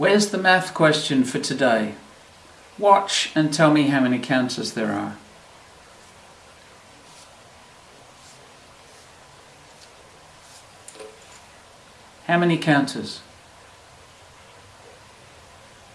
Where's the math question for today? Watch and tell me how many counters there are. How many counters?